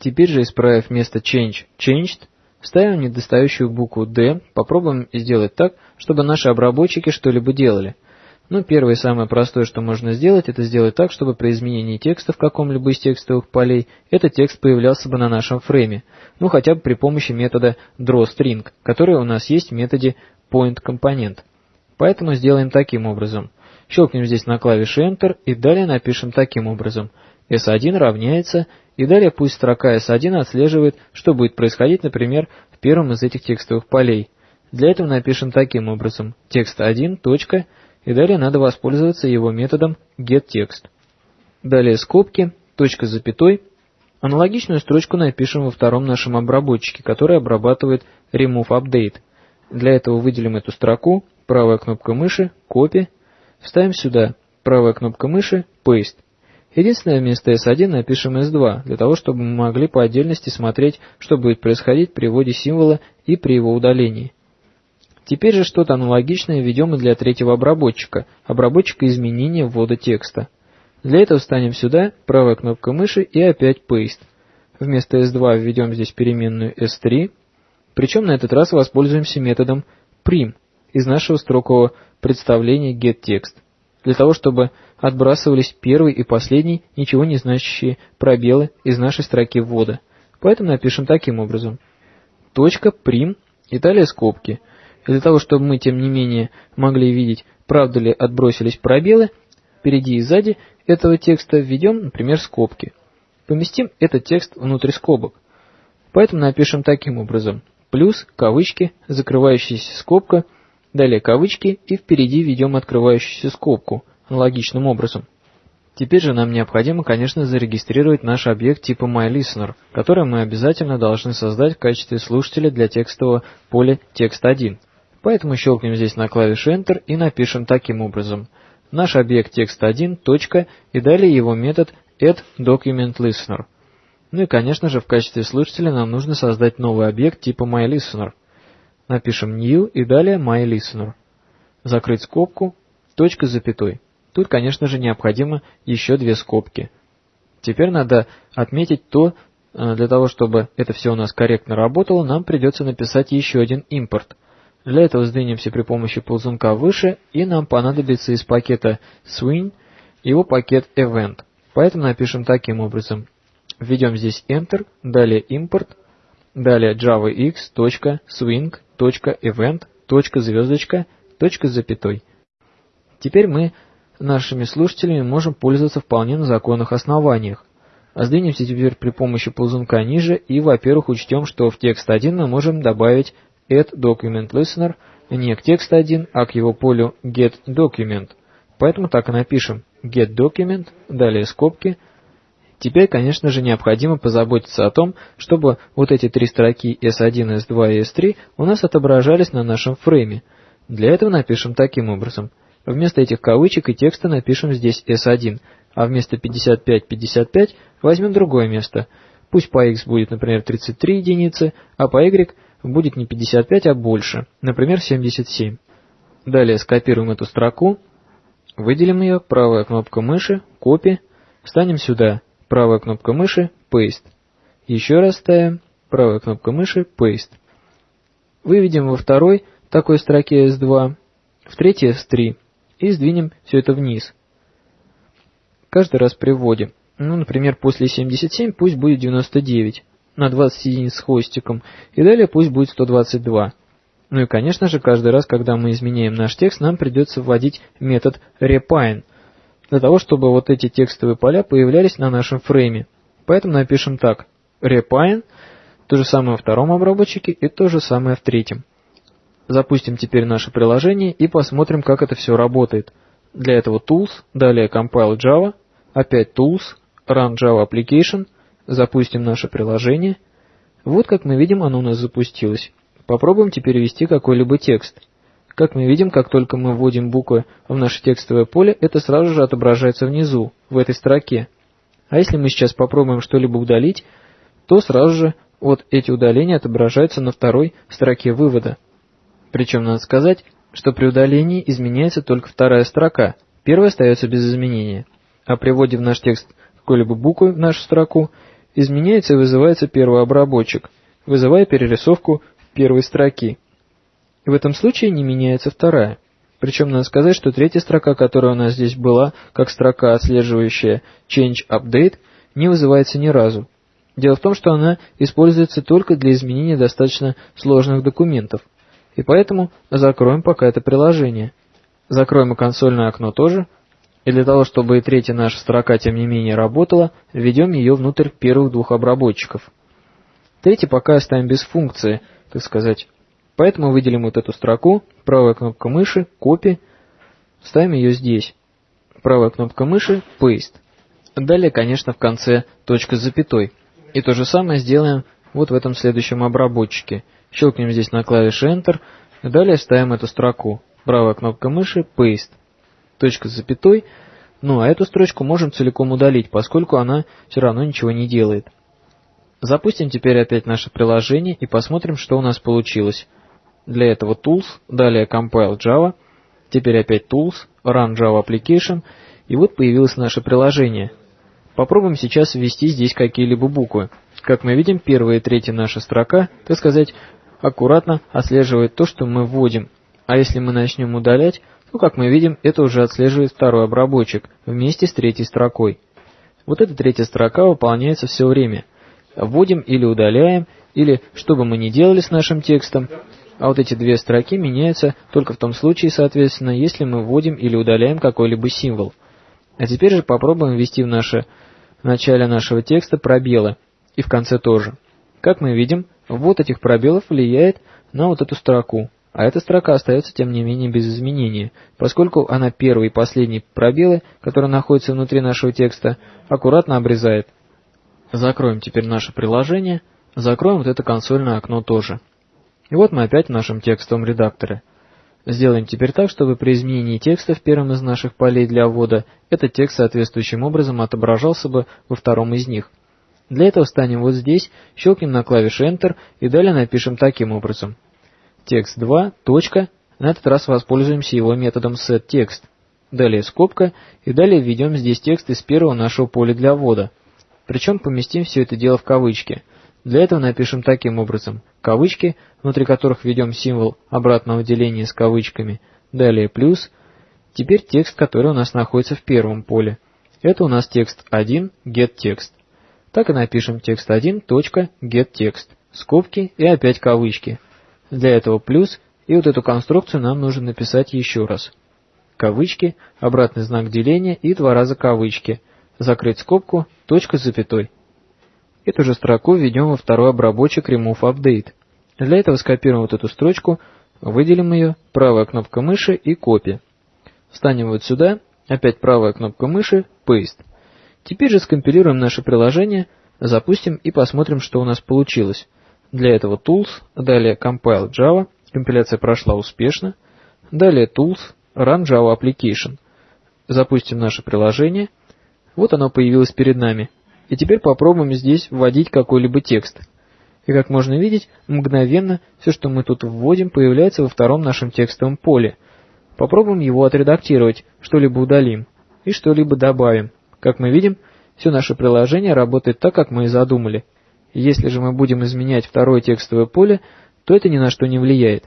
Теперь же, исправив вместо change changed, ставим недостающую букву D, попробуем сделать так, чтобы наши обработчики что-либо делали. Ну, первое и самое простое, что можно сделать, это сделать так, чтобы при изменении текста в каком-либо из текстовых полей, этот текст появлялся бы на нашем фрейме, ну хотя бы при помощи метода drawString, который у нас есть в методе pointComponent. Поэтому сделаем таким образом. Щелкнем здесь на клавише Enter и далее напишем таким образом. S1 равняется, и далее пусть строка S1 отслеживает, что будет происходить, например, в первом из этих текстовых полей. Для этого напишем таким образом. Текст 1, точка, и далее надо воспользоваться его методом getText. Далее скобки, точка запятой. Аналогичную строчку напишем во втором нашем обработчике, который обрабатывает removeUpdate. Для этого выделим эту строку, правая кнопка мыши, копи, вставим сюда, правая кнопка мыши, paste. Единственное, вместо S1 напишем S2, для того, чтобы мы могли по отдельности смотреть, что будет происходить при вводе символа и при его удалении. Теперь же что-то аналогичное введем и для третьего обработчика, обработчика изменения ввода текста. Для этого встанем сюда, правая кнопка мыши и опять Paste. Вместо S2 введем здесь переменную S3, причем на этот раз воспользуемся методом prim из нашего строкового представления getText, для того, чтобы отбрасывались первый и последний ничего не значащие пробелы из нашей строки ввода. Поэтому напишем таким образом. Точка, прим и далее скобки. И для того, чтобы мы, тем не менее, могли видеть, правда ли отбросились пробелы, впереди и сзади этого текста введем, например, скобки. Поместим этот текст внутрь скобок. Поэтому напишем таким образом. Плюс, кавычки, закрывающаяся скобка, далее кавычки и впереди введем открывающуюся скобку аналогичным образом. Теперь же нам необходимо, конечно, зарегистрировать наш объект типа MyListener, который мы обязательно должны создать в качестве слушателя для текстового поля text1. Поэтому щелкнем здесь на клавише Enter и напишем таким образом. Наш объект text1, точка, и далее его метод addDocumentListener. Ну и, конечно же, в качестве слушателя нам нужно создать новый объект типа MyListener. Напишем new и далее MyListener. Закрыть скобку, точка с запятой. Тут, конечно же, необходимо еще две скобки. Теперь надо отметить то, э, для того, чтобы это все у нас корректно работало, нам придется написать еще один импорт. Для этого сдвинемся при помощи ползунка выше, и нам понадобится из пакета swing его пакет event. Поэтому напишем таким образом. Введем здесь enter, далее импорт, далее javax.swing.event, звездочка, запятой. Теперь мы нашими слушателями можем пользоваться вполне на законных основаниях. А сдвинемся теперь при помощи ползунка ниже и, во-первых, учтем, что в текст 1 мы можем добавить add document listener не к текст 1, а к его полю get document. Поэтому так и напишем get document, далее скобки. Теперь, конечно же, необходимо позаботиться о том, чтобы вот эти три строки S1, S2 и S3 у нас отображались на нашем фрейме. Для этого напишем таким образом – Вместо этих кавычек и текста напишем здесь S1, а вместо 55-55 возьмем другое место. Пусть по x будет, например, 33 единицы, а по y будет не 55, а больше, например, 77. Далее скопируем эту строку, выделим ее, правая кнопка мыши, копи, встанем сюда, правая кнопка мыши, paste. Еще раз ставим, правая кнопка мыши, paste. Выведем во второй такой строке S2, в третьей S3 и сдвинем все это вниз. Каждый раз при вводе. Ну, например, после 77 пусть будет 99 на 20 единиц с хвостиком, и далее пусть будет 122. Ну и, конечно же, каждый раз, когда мы изменяем наш текст, нам придется вводить метод repine, для того, чтобы вот эти текстовые поля появлялись на нашем фрейме. Поэтому напишем так, repine, то же самое во втором обработчике и то же самое в третьем. Запустим теперь наше приложение и посмотрим, как это все работает. Для этого Tools, далее Compile Java, опять Tools, Run Java Application, запустим наше приложение. Вот как мы видим, оно у нас запустилось. Попробуем теперь ввести какой-либо текст. Как мы видим, как только мы вводим буквы в наше текстовое поле, это сразу же отображается внизу, в этой строке. А если мы сейчас попробуем что-либо удалить, то сразу же вот эти удаления отображаются на второй строке вывода. Причем надо сказать, что при удалении изменяется только вторая строка, первая остается без изменения. А при вводе в наш текст какой-либо буквы в нашу строку, изменяется и вызывается первый обработчик, вызывая перерисовку первой строки. И в этом случае не меняется вторая. Причем надо сказать, что третья строка, которая у нас здесь была, как строка, отслеживающая Change Update, не вызывается ни разу. Дело в том, что она используется только для изменения достаточно сложных документов. И поэтому закроем пока это приложение. Закроем и консольное окно тоже. И для того, чтобы и третья наша строка тем не менее работала, введем ее внутрь первых двух обработчиков. Третий пока оставим без функции, так сказать. Поэтому выделим вот эту строку, правая кнопка мыши, копи, ставим ее здесь. Правая кнопка мыши, paste. Далее, конечно, в конце точка с запятой. И то же самое сделаем вот в этом следующем обработчике. Щелкнем здесь на клавише Enter, далее ставим эту строку. Правая кнопка мыши, Paste. Точка с запятой. Ну, а эту строчку можем целиком удалить, поскольку она все равно ничего не делает. Запустим теперь опять наше приложение и посмотрим, что у нас получилось. Для этого Tools, далее Compile Java, теперь опять Tools, Run Java Application, и вот появилось наше приложение. Попробуем сейчас ввести здесь какие-либо буквы. Как мы видим, первая и третья наша строка, так сказать, аккуратно отслеживает то, что мы вводим. А если мы начнем удалять, то, как мы видим, это уже отслеживает второй обработчик вместе с третьей строкой. Вот эта третья строка выполняется все время. Вводим или удаляем, или что бы мы ни делали с нашим текстом, а вот эти две строки меняются только в том случае, соответственно, если мы вводим или удаляем какой-либо символ. А теперь же попробуем ввести в, наше, в начале нашего текста пробелы, и в конце тоже. Как мы видим, ввод этих пробелов влияет на вот эту строку, а эта строка остается тем не менее без изменения, поскольку она первый и последний пробелы, которые находятся внутри нашего текста, аккуратно обрезает. Закроем теперь наше приложение, закроем вот это консольное окно тоже. И вот мы опять в нашем текстовом редакторе. Сделаем теперь так, чтобы при изменении текста в первом из наших полей для ввода этот текст соответствующим образом отображался бы во втором из них. Для этого встанем вот здесь, щелкнем на клавише Enter и далее напишем таким образом. Текст 2, точка, на этот раз воспользуемся его методом setText. Далее скобка и далее введем здесь текст из первого нашего поля для ввода. Причем поместим все это дело в кавычки – для этого напишем таким образом. Кавычки, внутри которых введем символ обратного деления с кавычками. Далее плюс. Теперь текст, который у нас находится в первом поле. Это у нас текст 1, getText. Так и напишем текст 1, точка, getText. Скобки и опять кавычки. Для этого плюс, и вот эту конструкцию нам нужно написать еще раз. Кавычки, обратный знак деления и два раза кавычки. Закрыть скобку, точка с запятой. Эту же строку введем во второй обработчик Remove Update. Для этого скопируем вот эту строчку, выделим ее, правая кнопка мыши и копия. Встанем вот сюда, опять правая кнопка мыши, Paste. Теперь же скомпилируем наше приложение, запустим и посмотрим, что у нас получилось. Для этого Tools, далее Compile Java, компиляция прошла успешно. Далее Tools, Run Java Application. Запустим наше приложение. Вот оно появилось перед нами. И теперь попробуем здесь вводить какой-либо текст. И как можно видеть, мгновенно все, что мы тут вводим, появляется во втором нашем текстовом поле. Попробуем его отредактировать, что-либо удалим и что-либо добавим. Как мы видим, все наше приложение работает так, как мы и задумали. Если же мы будем изменять второе текстовое поле, то это ни на что не влияет.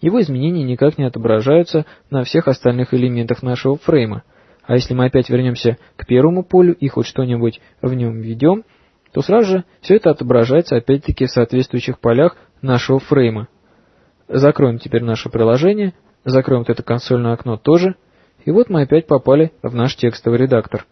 Его изменения никак не отображаются на всех остальных элементах нашего фрейма. А если мы опять вернемся к первому полю и хоть что-нибудь в нем введем, то сразу же все это отображается опять-таки в соответствующих полях нашего фрейма. Закроем теперь наше приложение, закроем вот это консольное окно тоже, и вот мы опять попали в наш текстовый редактор.